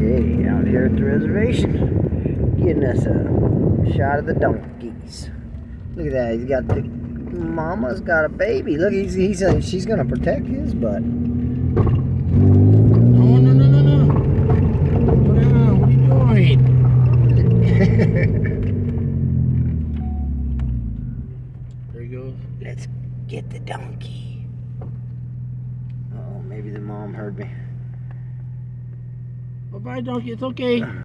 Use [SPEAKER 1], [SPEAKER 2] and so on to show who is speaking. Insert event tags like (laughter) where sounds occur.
[SPEAKER 1] Out here at the reservation, getting us a shot of the donkeys. Look at that, he's got the mama's got a baby. Look, he's he's uh, she's gonna protect his butt.
[SPEAKER 2] No, no, no, no, no. Down. What are you doing? (laughs) There he goes.
[SPEAKER 1] Let's get the donkey. Oh, maybe the mom heard me.
[SPEAKER 2] Bye bye, donkey. It's okay.